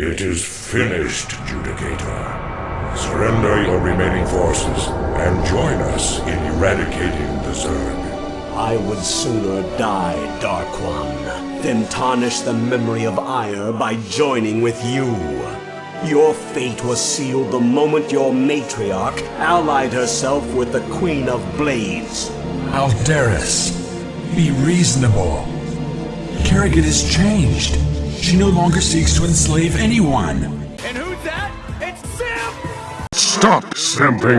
It is finished, Judicator. Surrender your remaining forces and join us in eradicating the Zerg. I would sooner die, Dark One, than tarnish the memory of Aiur by joining with you. Your fate was sealed the moment your matriarch allied herself with the Queen of Blades. Aldaris, be reasonable. Kerrigan has changed. She no longer seeks to enslave anyone. And who's that? It's Sim! Stop simping!